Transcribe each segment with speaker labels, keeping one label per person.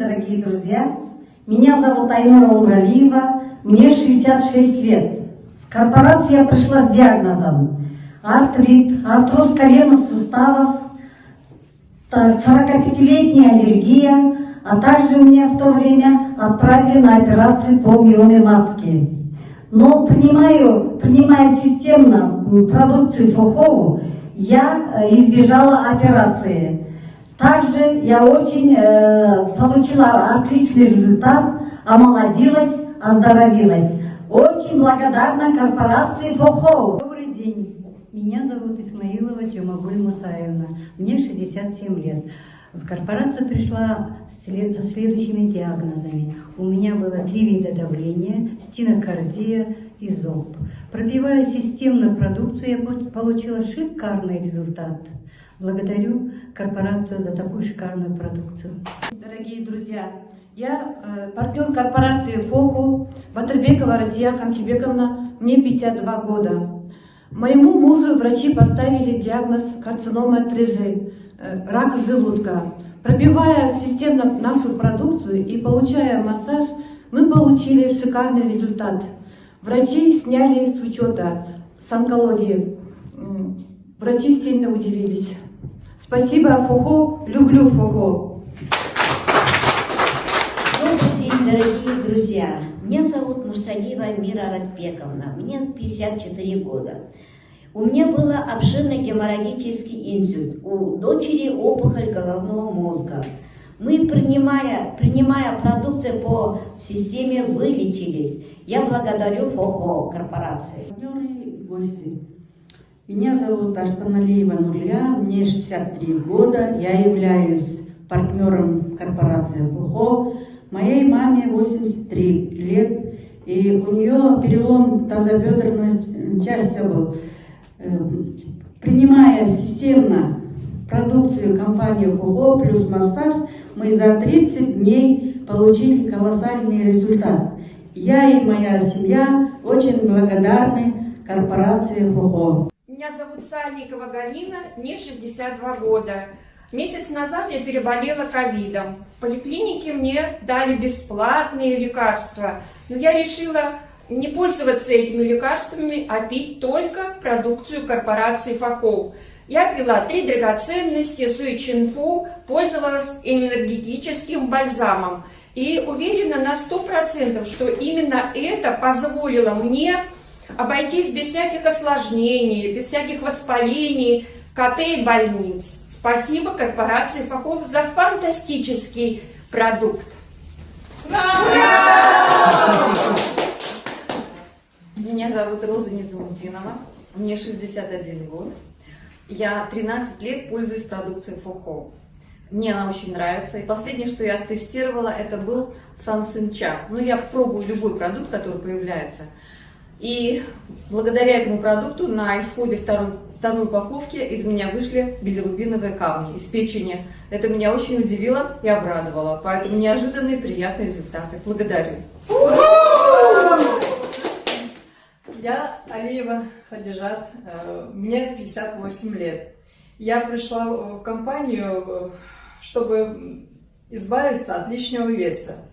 Speaker 1: дорогие друзья. Меня зовут Айнура Умралиева, мне 66 лет. В корпорацию я пришла с диагнозом артрит, артроз коленных суставов, 45-летняя аллергия, а также меня в то время отправили на операцию по миоме матки. Но принимаю, принимая системно продукцию Фухову, я э, избежала операции. Также я очень э, получила отличный результат, омолодилась, оздоровилась. Очень благодарна корпорации Фухову.
Speaker 2: Добрый день. Меня зовут Исмаилова Тюмагуль Мусаевна. Мне 67 лет. В корпорацию пришла с следующими диагнозами. У меня было три вида давления, стенокардия и зоб. Пробивая системную продукцию, я получила шикарный результат. Благодарю корпорацию за такую шикарную продукцию.
Speaker 3: Дорогие друзья, я э, партнер корпорации ФОХУ Батырбекова Россия Хамчебековна, мне 52 года. Моему мужу врачи поставили диагноз карцинома трежи, э, рак желудка. Пробивая системно нашу продукцию и получая массаж, мы получили шикарный результат. Врачи сняли с учета с онкологии. Врачи сильно удивились. Спасибо, Фухо, люблю Фухо.
Speaker 4: Добрый день, дорогие друзья. Меня зовут Мусалиева Мира Радбековна, мне 54 года. У меня был обширный геморрагический инсульт, у дочери опухоль головного мозга. Мы, принимая, принимая продукцию по системе, вылечились. Я благодарю ФОХО корпорации.
Speaker 5: Партнеры и гости. Меня зовут Аштаналиева Нурля, мне 63 года, я являюсь партнером корпорации ФОХО. Моей маме 83 лет, и у нее перелом тазобедренной части был. Э, принимая системно продукцию компании ФОХО плюс массаж, мы за 30 дней получили колоссальный результат. Я и моя семья очень благодарны корпорации ФОХО.
Speaker 6: Меня зовут Сальникова Галина, мне 62 года. Месяц назад я переболела ковидом. В поликлинике мне дали бесплатные лекарства, но я решила не пользоваться этими лекарствами, а пить только продукцию корпорации Факол. Я пила три драгоценности, Суи Чинфу, пользовалась энергетическим бальзамом. И уверена на 100%, что именно это позволило мне обойтись без всяких осложнений, без всяких воспалений, КТ и больниц. Спасибо корпорации Фахов за фантастический продукт.
Speaker 7: Меня зовут Роза Незамутинова, мне 61 год. Я 13 лет пользуюсь продукцией Фохо. Мне она очень нравится. И последнее, что я тестировала, это был Сансинча. Ну, я пробую любой продукт, который появляется. И благодаря этому продукту на исходе второй, второй упаковки из меня вышли билирубиновые камни из печени. Это меня очень удивило и обрадовало. Поэтому неожиданные приятные результаты. Благодарю.
Speaker 8: Я Алиева Хадижат, э, мне 58 лет. Я пришла в компанию, э, чтобы избавиться от лишнего веса.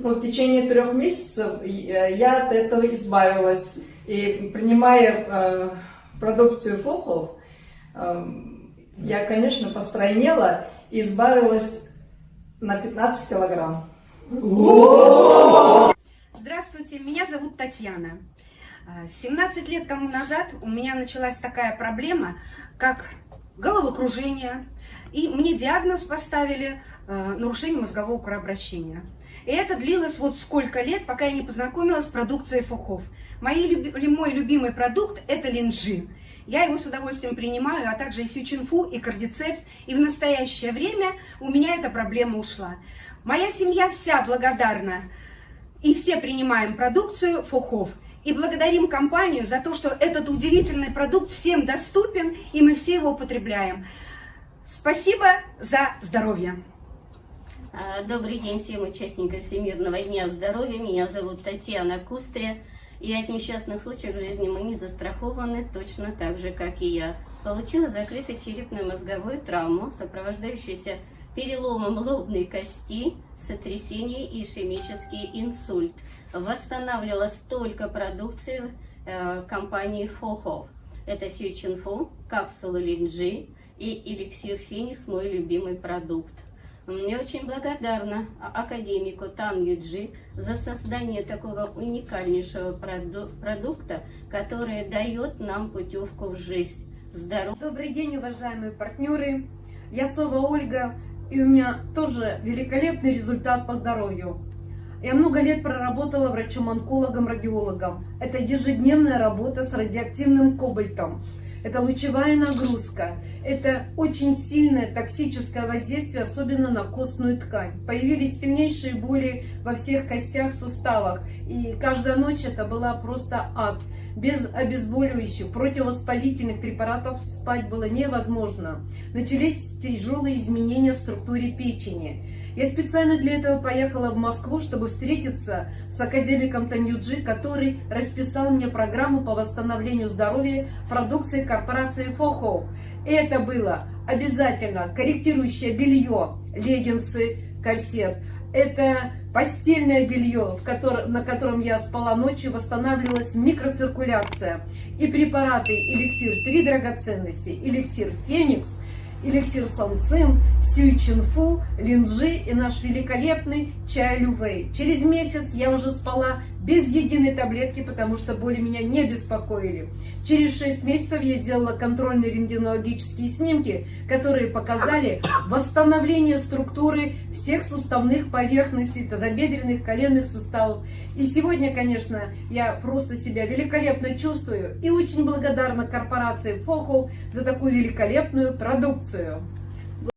Speaker 8: Но в течение трех месяцев я от этого избавилась. И принимая э, продукцию Фухов, э, я, конечно, постройнела и избавилась на 15 килограмм.
Speaker 9: Здравствуйте, меня зовут Татьяна. 17 лет тому назад у меня началась такая проблема, как головокружение, и мне диагноз поставили э, нарушение мозгового кровообращения. И это длилось вот сколько лет, пока я не познакомилась с продукцией Фухов. Мои, мой любимый продукт – это линджи. Я его с удовольствием принимаю, а также и сючинфу, и кардицепс. И в настоящее время у меня эта проблема ушла. Моя семья вся благодарна. И все принимаем продукцию Фухов. И благодарим компанию за то, что этот удивительный продукт всем доступен, и мы все его употребляем. Спасибо за здоровье!
Speaker 10: А, добрый день всем участникам Всемирного дня здоровья. Меня зовут Татьяна Кустря. И от несчастных случаев в жизни мы не застрахованы точно так же, как и я. Получила закрытую черепно-мозговую травму, сопровождающуюся переломом лобной кости, сотрясение и ишемический инсульт. Восстанавливала столько продукции э, компании Фохов. Это Сючинфу, капсулы Линджи и эликсир Феникс, мой любимый продукт. Мне очень благодарна академику Тан Юджи за создание такого уникальнейшего проду продукта, который дает нам путевку в жизнь. Здоров...
Speaker 11: Добрый день, уважаемые партнеры. Я Сова Ольга, и у меня тоже великолепный результат по здоровью. Я много лет проработала врачом-онкологом-радиологом. Это ежедневная работа с радиоактивным кобальтом. Это лучевая нагрузка. Это очень сильное токсическое воздействие, особенно на костную ткань. Появились сильнейшие боли во всех костях, суставах. И каждая ночь это была просто ад. Без обезболивающих, противовоспалительных препаратов спать было невозможно. Начались тяжелые изменения в структуре печени. Я специально для этого поехала в Москву, чтобы встретиться с академиком Танюджи, который расписал мне программу по восстановлению здоровья продукции корпорации Фохо. Это было обязательно корректирующее белье, леггинсы, корсет. Это постельное белье, в котором, на котором я спала ночью, восстанавливалась микроциркуляция. И препараты эликсир три драгоценности, эликсир Феникс – эликсир Санцин, Сюй Чинфу, Линджи и наш великолепный чай Лювей. Через месяц я уже спала без единой таблетки, потому что боли меня не беспокоили. Через 6 месяцев я сделала контрольные рентгенологические снимки, которые показали восстановление структуры всех суставных поверхностей, тазобедренных, коленных суставов. И сегодня, конечно, я просто себя великолепно чувствую и очень благодарна корпорации Фоху за такую великолепную продукцию.